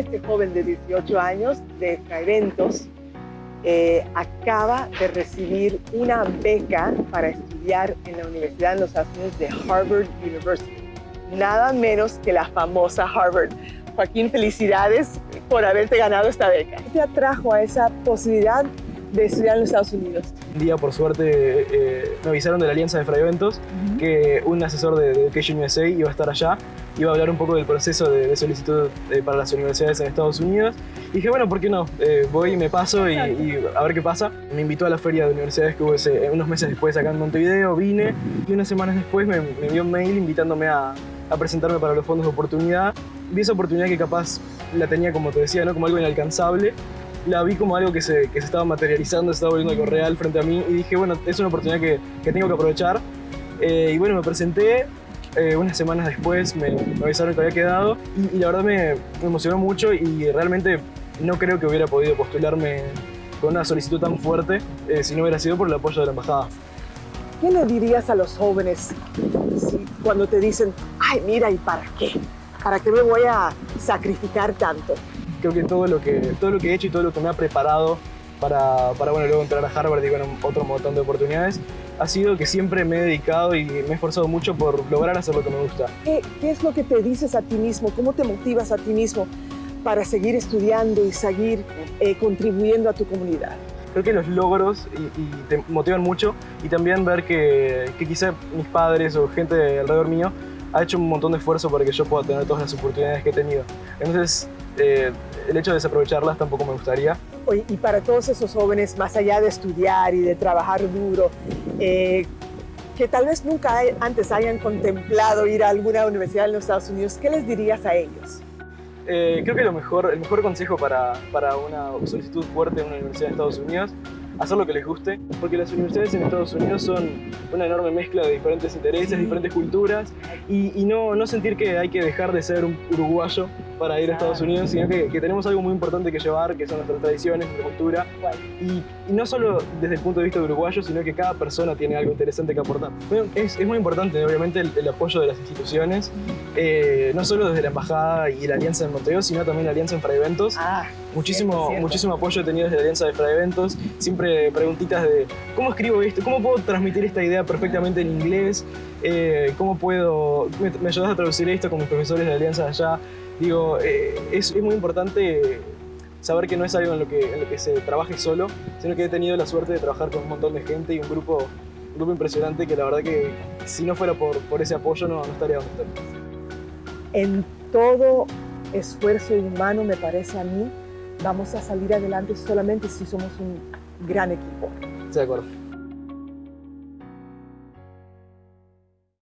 este joven de 18 años de Eventos eh, acaba de recibir una beca para estudiar en la Universidad de los Estados Unidos de Harvard University. Nada menos que la famosa Harvard. Joaquín, felicidades por haberte ganado esta beca. ¿Qué te atrajo a esa posibilidad de estudiar en los Estados Unidos? Un día, por suerte, eh, me avisaron de la Alianza de Fray Eventos que un asesor de, Education USA iba a estar allá, iba a hablar un poco del proceso de, solicitud eh, para las universidades en Estados Unidos. Y dije, bueno, ¿por qué no? Eh, voy y me paso y, a ver qué pasa. Me invitó a la feria de universidades que hubo unos meses después acá en Montevideo, vine y unas semanas después me, me envió un mail invitándome a, a presentarme para los fondos de oportunidad. Vi esa oportunidad que capaz la tenía, como te decía, ¿no? como algo inalcanzable. La vi como algo que se, que se estaba materializando, se estaba volviendo algo real frente a mí y dije, bueno, es una oportunidad que, que tengo que aprovechar. Eh, y bueno, me presenté, eh, unas semanas después me, me, avisaron que había quedado y, la verdad me, me, emocionó mucho y realmente no creo que hubiera podido postularme con una solicitud tan fuerte eh, si no hubiera sido por el apoyo de la embajada. ¿Qué le dirías a los jóvenes cuando te dicen, ay, mira, ¿y para qué? ¿Para qué me voy a sacrificar tanto? Creo que todo lo que, todo lo que he hecho y todo lo que me ha preparado para, para bueno, luego entrar a Harvard y bueno, otro montón de oportunidades, ha sido que siempre me he dedicado y me he esforzado mucho por lograr hacer lo que me gusta. ¿Qué, qué es lo que te dices a ti mismo? ¿Cómo te motivas a ti mismo para seguir estudiando y seguir eh, contribuyendo a tu comunidad? creo que los logros y, te motivan mucho y también ver que, que quizá mis padres o gente alrededor mío ha hecho un montón de esfuerzo para que yo pueda tener todas las oportunidades que he tenido. Entonces, eh, el hecho de desaprovecharlas tampoco me gustaría. Y para todos esos jóvenes, más allá de estudiar y de trabajar duro, eh, que tal vez nunca antes hayan contemplado ir a alguna universidad en los Estados Unidos, ¿qué les dirías a ellos? Eh, creo que lo mejor, el mejor consejo para, para una solicitud fuerte en una universidad de Estados Unidos hacer lo que les guste, porque las universidades en Estados Unidos son una enorme mezcla de diferentes intereses, diferentes culturas, y, no, no sentir que hay que dejar de ser un uruguayo para ir a Estados Unidos, sino que, que, tenemos algo muy importante que llevar, que son nuestras tradiciones, nuestra cultura, y, y, no solo desde el punto de vista de uruguayo, sino que cada persona tiene algo interesante que aportar. Bueno, es, es, muy importante, obviamente, el, el, apoyo de las instituciones, eh, no solo desde la Embajada y la Alianza de Montevideo, sino también la Alianza en Eventos. Ah, muchísimo, muchísimo apoyo he tenido desde la Alianza de Eventos, siempre preguntitas de cómo escribo esto, cómo puedo transmitir esta idea perfectamente en inglés, eh, cómo puedo, me, me, ayudas a traducir esto con mis profesores de Alianza allá. Digo, eh, es, es, muy importante saber que no es algo en lo que, en lo que se trabaje solo, sino que he tenido la suerte de trabajar con un montón de gente y un grupo, un grupo impresionante que la verdad que si no fuera por, por ese apoyo no, no estaría donde estoy. En todo esfuerzo humano, me parece a mí, vamos a salir adelante solamente si somos un gran equipo. De acuerdo.